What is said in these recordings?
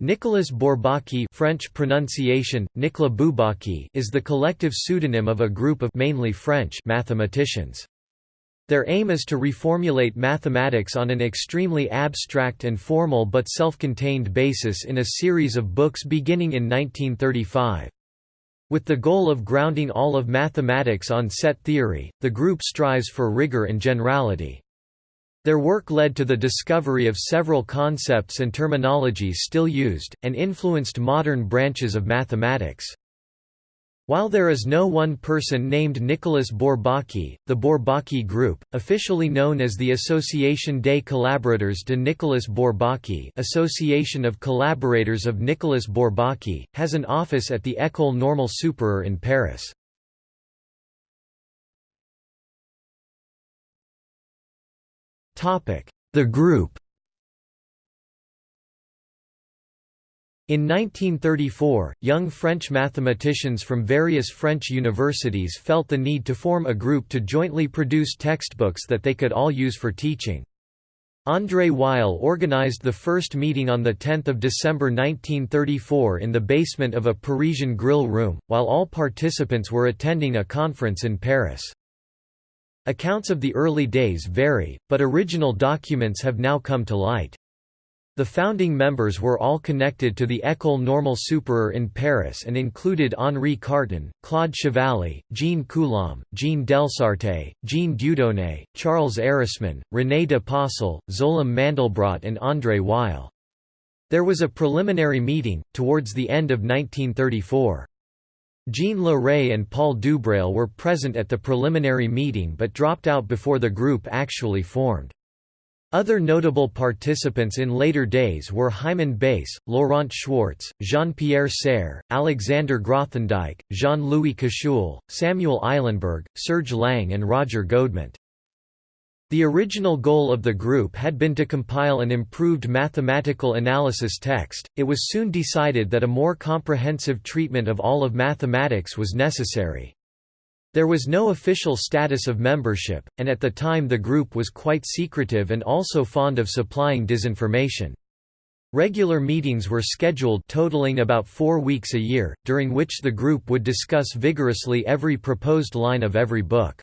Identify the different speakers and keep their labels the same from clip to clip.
Speaker 1: Nicolas Bourbaki French pronunciation, Nicolas Bourbaki is the collective pseudonym of a group of mainly French mathematicians. Their aim is to reformulate mathematics on an extremely abstract and formal but self-contained basis in a series of books beginning in 1935. With the goal of grounding all of mathematics on set theory, the group strives for rigor and generality. Their work led to the discovery of several concepts and terminologies still used, and influenced modern branches of mathematics. While there is no one person named Nicolas Bourbaki, the Bourbaki Group, officially known as the Association des Collaborateurs de Nicolas Bourbaki Association of Collaborators of Nicolas Bourbaki, has an office at the École Normale Supérieure in Paris. The group In 1934, young French mathematicians from various French universities felt the need to form a group to jointly produce textbooks that they could all use for teaching. André Weil organized the first meeting on 10 December 1934 in the basement of a Parisian grill room, while all participants were attending a conference in Paris. Accounts of the early days vary, but original documents have now come to light. The founding members were all connected to the École Normale Supérieure in Paris and included Henri Cartan, Claude Chevalley, Jean Coulomb, Jean Delsarte, Jean Dieudonné, Charles Ehresmann, René de Possel, Szolem Mandelbrojt and André Weil. There was a preliminary meeting, towards the end of 1934. Jean Leray and Paul Dubreil were present at the preliminary meeting but dropped out before the group actually formed. Other notable participants in later days were Hyman Bass, Laurent Schwartz, Jean-Pierre Serre, Alexander Grothendieck, Jean-Louis Koszul, Samuel Eilenberg, Serge Lang and Roger Godement. The original goal of the group had been to compile an improved mathematical analysis text, it was soon decided that a more comprehensive treatment of all of mathematics was necessary. There was no official status of membership, and at the time the group was quite secretive and also fond of supplying disinformation. Regular meetings were scheduled totaling about four weeks a year, during which the group would discuss vigorously every proposed line of every book.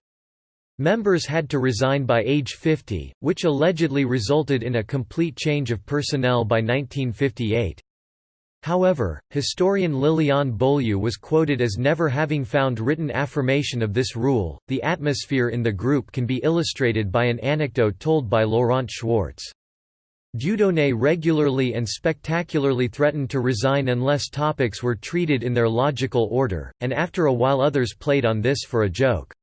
Speaker 1: Members had to resign by age 50, which allegedly resulted in a complete change of personnel by 1958. However, historian Liliane Beaulieu was quoted as never having found written affirmation of this rule. The atmosphere in the group can be illustrated by an anecdote told by Laurent Schwartz. Dieudonné regularly and spectacularly threatened to resign unless topics were treated in their logical order, and after a while others played on this for a joke.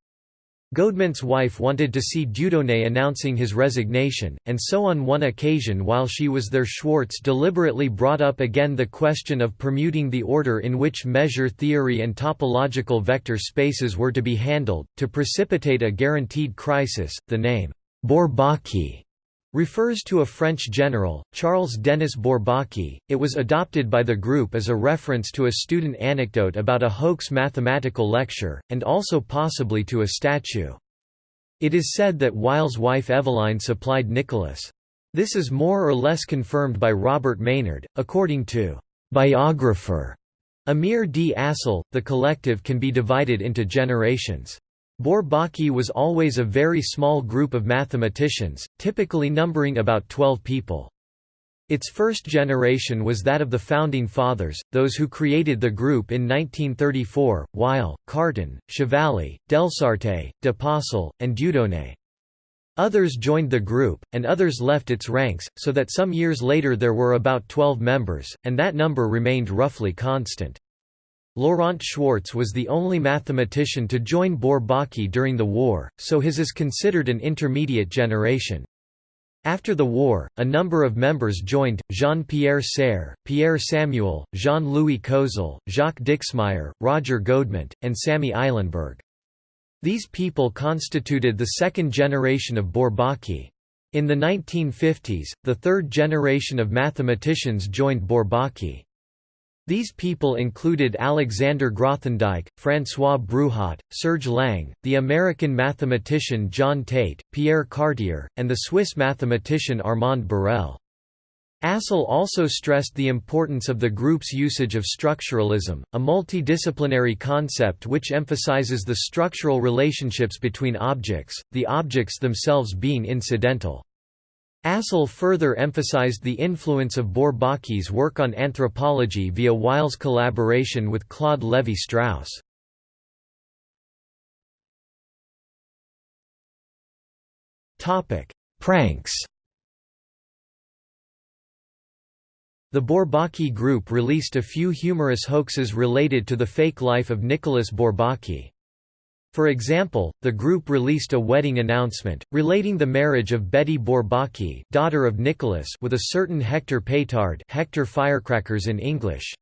Speaker 1: Godement's wife wanted to see Dieudonné announcing his resignation, and so on one occasion while she was there Schwartz deliberately brought up again the question of permuting the order in which measure theory and topological vector spaces were to be handled, to precipitate a guaranteed crisis. The name, Bourbaki, refers to a French general, Charles Denis Bourbaki. It was adopted by the group as a reference to a student anecdote about a hoax mathematical lecture, and also possibly to a statue. It is said that Weil's wife Eveline supplied Nicholas. This is more or less confirmed by Robert Maynard, according to biographer Amir D. Aczel. The collective can be divided into generations. Bourbaki was always a very small group of mathematicians, typically numbering about 12 people. Its first generation was that of the Founding Fathers, those who created the group in 1934, Weil, Cartan, Chevalley, Delsarte, de Possel, and Dieudonné. Others joined the group, and others left its ranks, so that some years later there were about 12 members, and that number remained roughly constant. Laurent Schwartz was the only mathematician to join Bourbaki during the war, so his is considered an intermediate generation. After the war, a number of members joined, Jean-Pierre Serre, Pierre Samuel, Jean-Louis Koszul, Jacques Dixmier, Roger Godement, and Samy Eilenberg. These people constituted the second generation of Bourbaki. In the 1950s, the third generation of mathematicians joined Bourbaki. These people included Alexander Grothendieck, François Bruhat, Serge Lang, the American mathematician John Tate, Pierre Cartier, and the Swiss mathematician Armand Borel. Aczel also stressed the importance of the group's usage of structuralism, a multidisciplinary concept which emphasizes the structural relationships between objects, the objects themselves being incidental. Aczel further emphasized the influence of Bourbaki's work on anthropology via Weil's collaboration with Claude Lévi-Strauss. Pranks The Bourbaki group released a few humorous hoaxes related to the fake life of Nicolas Bourbaki. For example, the group released a wedding announcement, relating the marriage of Betty Bourbaki daughter of Nicolas with a certain Hector Pétard Hector Firecrackers in English.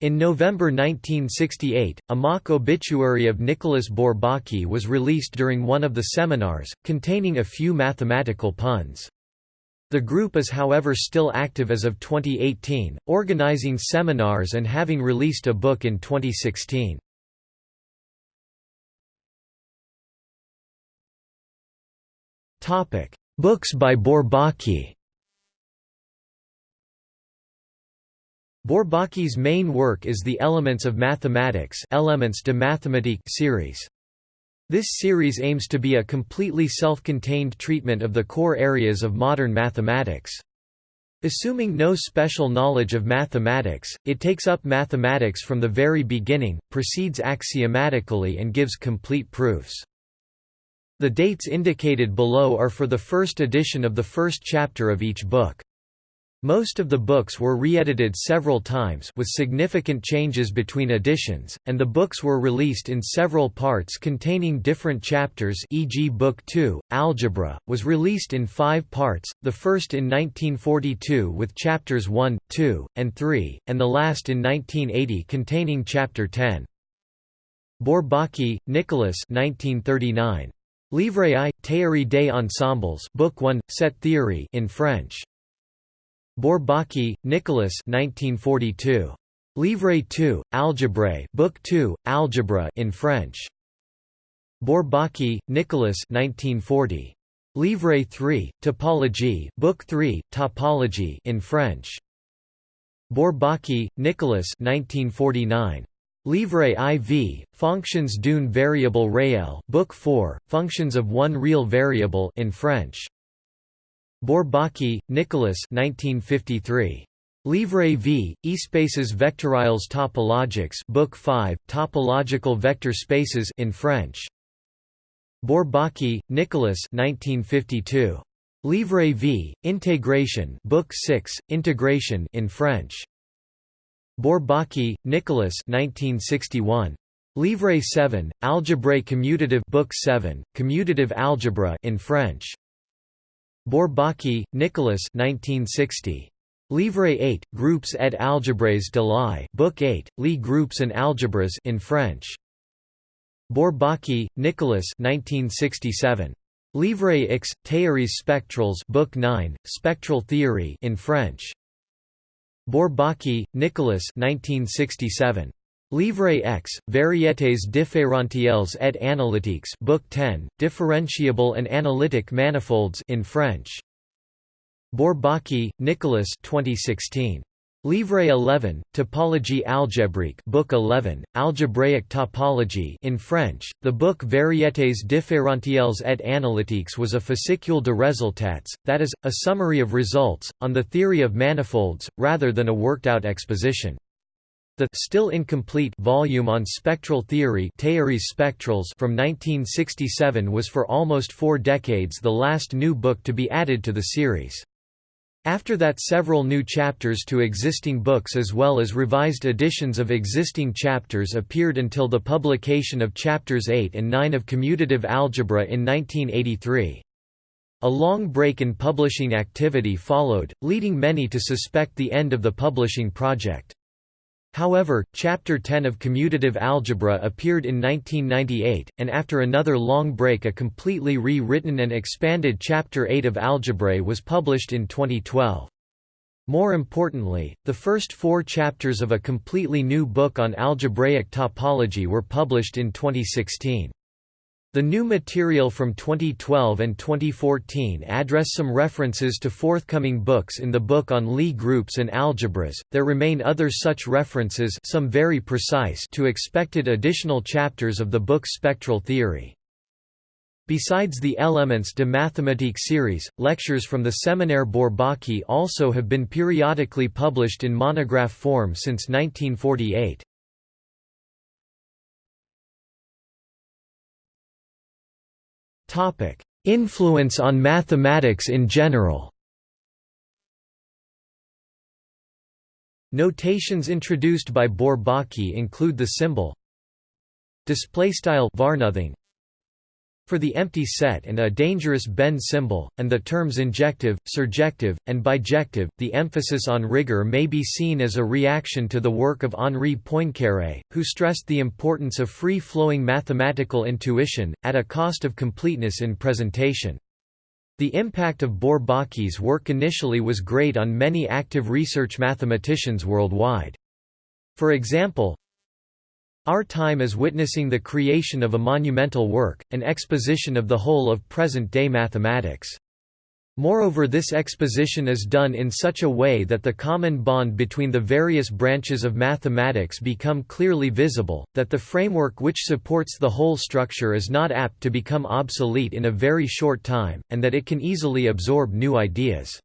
Speaker 1: In November 1968, a mock obituary of Nicholas Bourbaki was released during one of the seminars, containing a few mathematical puns. The group is however still active as of 2018, organizing seminars and having released a book in 2016. Books by Bourbaki Bourbaki's main work is the Elements of Mathematics Elements de Mathématiques series. This series aims to be a completely self-contained treatment of the core areas of modern mathematics. Assuming no special knowledge of mathematics, it takes up mathematics from the very beginning, proceeds axiomatically and gives complete proofs. The dates indicated below are for the first edition of the first chapter of each book. Most of the books were re-edited several times with significant changes between editions, and the books were released in several parts containing different chapters e.g. Book 2, Algebra, was released in five parts, the first in 1942 with chapters 1, 2, and 3, and the last in 1980 containing chapter 10. Bourbaki, Nicolas 1939. Livre I, Théorie des ensembles Book 1, Set Theory in French. Bourbaki, Nicolas 1942. Livre 2, Algèbre Book 2, Algebra in French. Bourbaki, Nicolas 1940. Livre 3, Topologie Book 3, Topology in French. Bourbaki, Nicolas 1949. Livre IV, Fonctions d'une variable réelle Book 4, Functions of one real variable in French. Bourbaki, Nicolas 1953. Livre V, Espaces vectoriels topologiques Book 5, Topological vector spaces in French. Bourbaki, Nicolas 1952. Livre V, Intégration Book 6, Integration in French. Bourbaki, Nicolas 1961. Livre 7, Algèbre commutative Book 7, Commutative algebra in French. Bourbaki, Nicolas 1960. Livre 8, Groupes et algèbres de Lie Book 8, Lie Groups and Algebras in French. Bourbaki, Nicolas 1967. Livre X, Théories spectrales Book 9, Spectral Theory in French. Bourbaki, Nicolas 1967. Livre X, Variétés différentielles et analytiques Book 10, Differentiable and Analytic Manifolds in French. Bourbaki, Nicolas 2016. Livre 11, Topologie algébrique Book 11, Algebraic Topology in French. The book Variétés différentielles et analytiques was a fascicule de résultats, that is, a summary of results, on the theory of manifolds, rather than a worked-out exposition. The still incomplete volume on spectral theory spectrals from 1967 was for almost four decades the last new book to be added to the series. After that several new chapters to existing books as well as revised editions of existing chapters appeared until the publication of chapters 8 and 9 of commutative algebra in 1983. A long break in publishing activity followed, leading many to suspect the end of the publishing project. However, Chapter 10 of commutative algebra appeared in 1998, and after another long break a completely re-written and expanded Chapter 8 of Algebra was published in 2012. More importantly, the first four chapters of a completely new book on algebraic topology were published in 2016. The new material from 2012 and 2014 address some references to forthcoming books in the book on Lie groups and algebras. There remain other such references, some very precise, to expected additional chapters of the book Spectral Theory. Besides the Elements de Mathématiques series, lectures from the Séminaire Bourbaki also have been periodically published in monograph form since 1948. Topic: Influence on mathematics in general. Notations introduced by Bourbaki include the symbol display style varnothing for the empty set and a dangerous bend symbol, and the terms injective, surjective, and bijective. The emphasis on rigor may be seen as a reaction to the work of Henri Poincaré, who stressed the importance of free flowing mathematical intuition, at a cost of completeness in presentation. The impact of Bourbaki's work initially was great on many active research mathematicians worldwide. For example, our time is witnessing the creation of a monumental work, an exposition of the whole of present-day mathematics. Moreover this exposition is done in such a way that the common bond between the various branches of mathematics become clearly visible, that the framework which supports the whole structure is not apt to become obsolete in a very short time, and that it can easily absorb new ideas.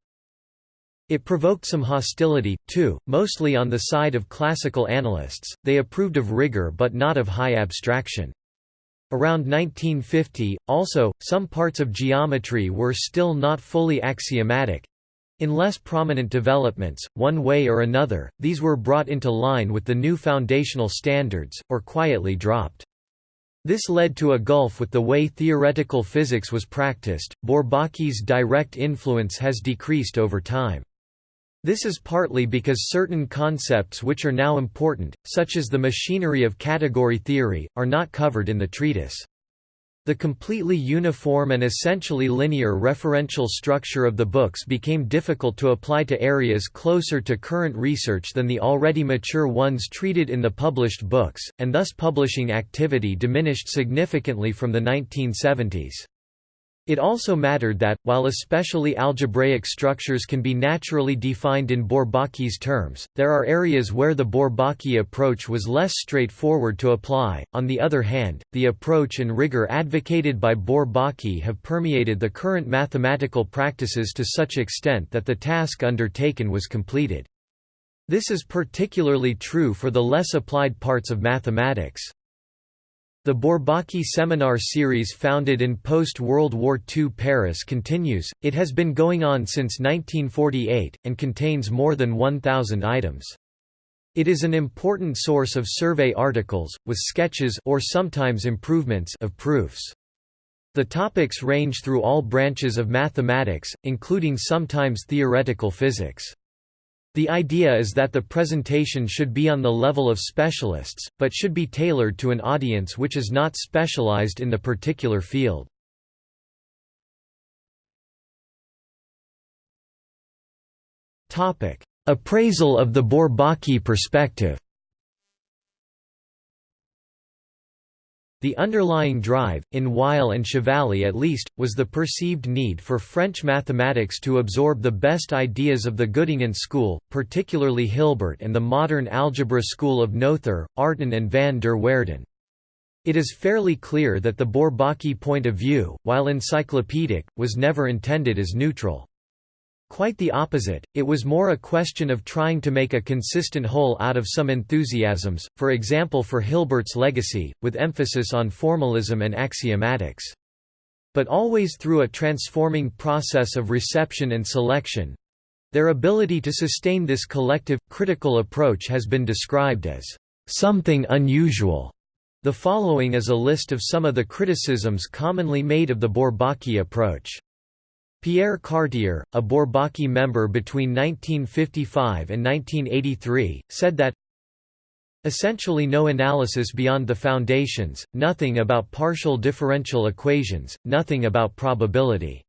Speaker 1: It provoked some hostility, too, mostly on the side of classical analysts, they approved of rigor but not of high abstraction. Around 1950, also, some parts of geometry were still not fully axiomatic. In less prominent developments, one way or another, these were brought into line with the new foundational standards, or quietly dropped. This led to a gulf with the way theoretical physics was practiced. Bourbaki's direct influence has decreased over time. This is partly because certain concepts which are now important, such as the machinery of category theory, are not covered in the treatise. The completely uniform and essentially linear referential structure of the books became difficult to apply to areas closer to current research than the already mature ones treated in the published books, and thus publishing activity diminished significantly from the 1970s. It also mattered that, while especially algebraic structures can be naturally defined in Bourbaki's terms, there are areas where the Bourbaki approach was less straightforward to apply. On the other hand, the approach and rigor advocated by Bourbaki have permeated the current mathematical practices to such extent that the task undertaken was completed. This is particularly true for the less applied parts of mathematics. The Bourbaki seminar series founded in post-World War II Paris continues, it has been going on since 1948, and contains more than 1,000 items. It is an important source of survey articles, with sketches or sometimes improvements of proofs. The topics range through all branches of mathematics, including sometimes theoretical physics. The idea is that the presentation should be on the level of specialists, but should be tailored to an audience which is not specialized in the particular field. Appraisal of the Bourbaki perspective The underlying drive, in Weil and Chevalley at least, was the perceived need for French mathematics to absorb the best ideas of the Göttingen school, particularly Hilbert and the modern algebra school of Noether, Artin and van der Waerden. It is fairly clear that the Bourbaki point of view, while encyclopedic, was never intended as neutral. Quite the opposite, it was more a question of trying to make a consistent whole out of some enthusiasms, for example for Hilbert's legacy, with emphasis on formalism and axiomatics. But always through a transforming process of reception and selection. Their ability to sustain this collective, critical approach has been described as something unusual. The following is a list of some of the criticisms commonly made of the Bourbaki approach. Pierre Cartier, a Bourbaki member between 1955 and 1983, said that Essentially no analysis beyond the foundations, nothing about partial differential equations, nothing about probability.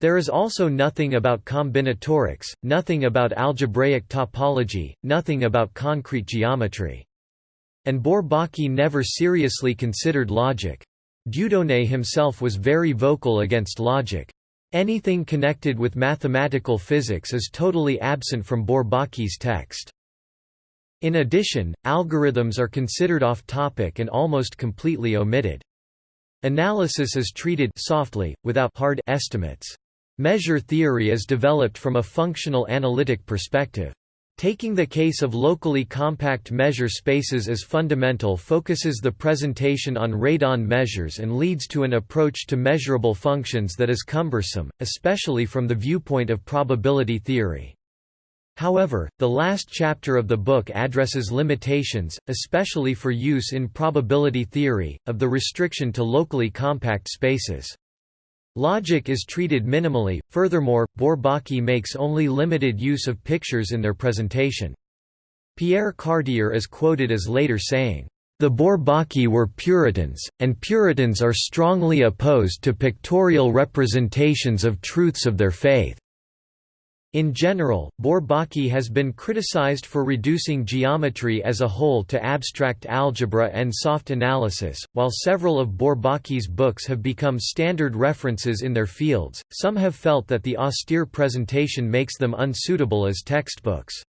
Speaker 1: There is also nothing about combinatorics, nothing about algebraic topology, nothing about concrete geometry. And Bourbaki never seriously considered logic. Dieudonné himself was very vocal against logic. Anything connected with mathematical physics is totally absent from Bourbaki's text. In addition, algorithms are considered off-topic and almost completely omitted. Analysis is treated softly, without hard estimates. Measure theory is developed from a functional analytic perspective. Taking the case of locally compact measure spaces as fundamental focuses the presentation on radon measures and leads to an approach to measurable functions that is cumbersome, especially from the viewpoint of probability theory. However, the last chapter of the book addresses limitations, especially for use in probability theory, of the restriction to locally compact spaces. Logic is treated minimally, furthermore, Bourbaki makes only limited use of pictures in their presentation. Pierre Cartier is quoted as later saying, "...the Bourbaki were Puritans, and Puritans are strongly opposed to pictorial representations of truths of their faith." In general, Bourbaki has been criticized for reducing geometry as a whole to abstract algebra and soft analysis. While several of Bourbaki's books have become standard references in their fields, some have felt that the austere presentation makes them unsuitable as textbooks.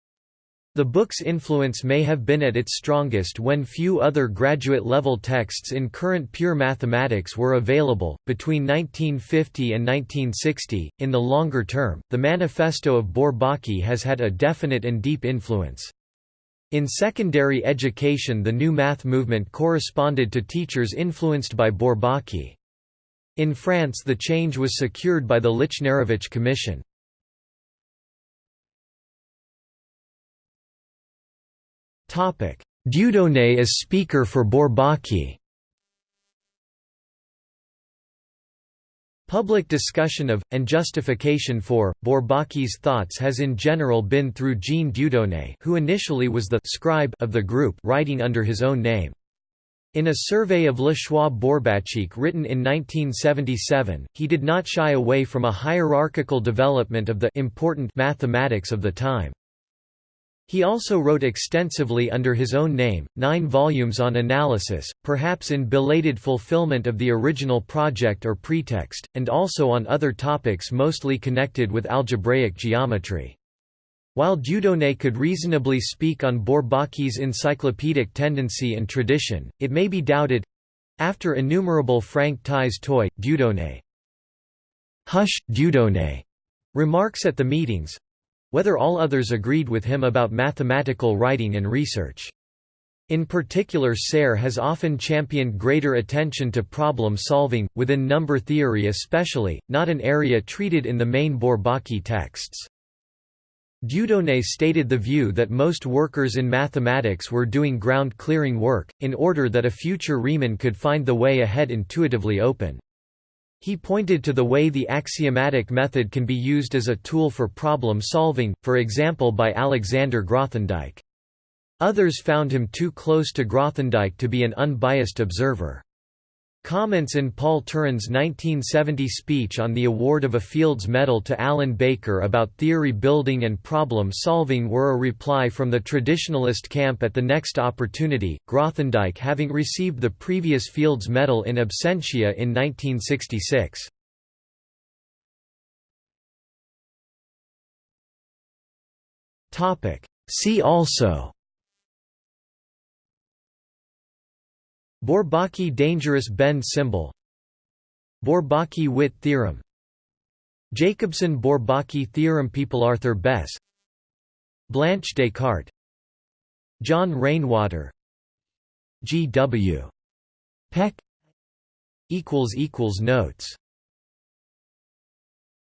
Speaker 1: The book's influence may have been at its strongest when few other graduate level texts in current pure mathematics were available. Between 1950 and 1960, in the longer term, the Manifesto of Bourbaki has had a definite and deep influence. In secondary education, the new math movement corresponded to teachers influenced by Bourbaki. In France, the change was secured by the Lichnerowicz Commission. Dieudonné as speaker for Bourbaki Public discussion of, and justification for, Bourbaki's thoughts has in general been through Jean Dieudonné who initially was the «scribe» of the group writing under his own name. In a survey of Le Choix Bourbachique written in 1977, he did not shy away from a hierarchical development of the important mathematics of the time. He also wrote extensively under his own name, nine volumes on analysis, perhaps in belated fulfillment of the original project or pretext, and also on other topics mostly connected with algebraic geometry. While Dieudonné could reasonably speak on Bourbaki's encyclopedic tendency and tradition, it may be doubted—after innumerable Frank tais-toi, Dieudonné. Hush, Dieudonné, remarks at the meetings, whether all others agreed with him about mathematical writing and research. In particular Serre has often championed greater attention to problem solving, within number theory especially, not an area treated in the main Bourbaki texts. Dieudonné stated the view that most workers in mathematics were doing ground-clearing work, in order that a future Riemann could find the way ahead intuitively open. He pointed to the way the axiomatic method can be used as a tool for problem solving, for example by Alexander Grothendieck. Others found him too close to Grothendieck to be an unbiased observer. Comments in Paul Turán's 1970 speech on the award of a Fields Medal to Alan Baker about theory building and problem solving were a reply from the traditionalist camp at the next opportunity, Grothendieck having received the previous Fields Medal in absentia in 1966. See also Bourbaki dangerous bend symbol Bourbaki-Witt theorem Jacobson-Bourbaki theorem People Arthur Besse Blanche Descartes John Rainwater G. W. Peck Notes